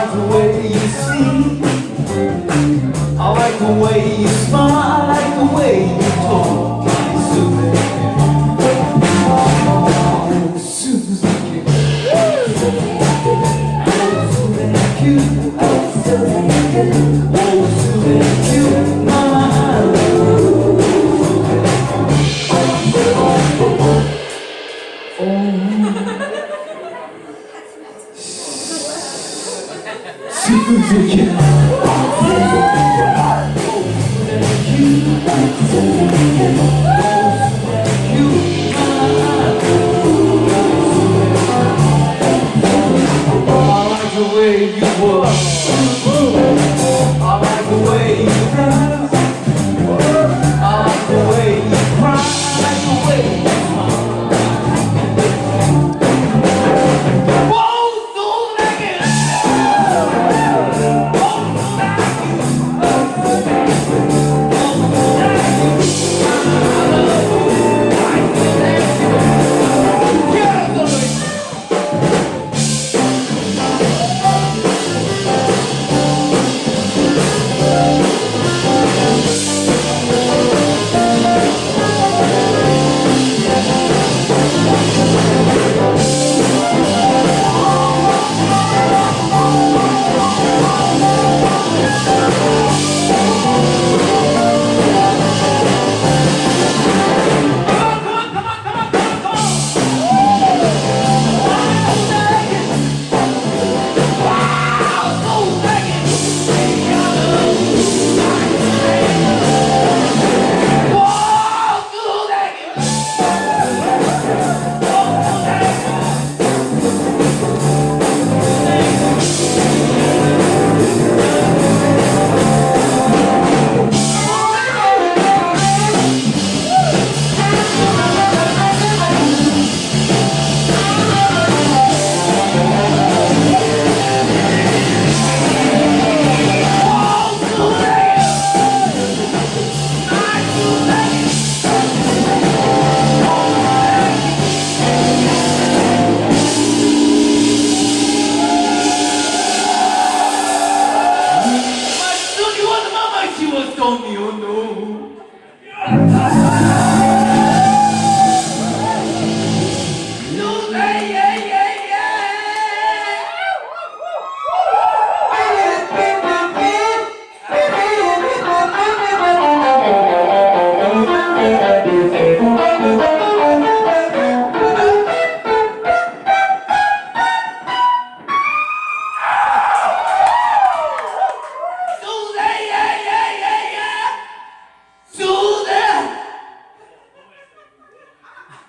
like the way you see. I like the way you smile. I like the way you talk. Susan Susan Susan Susan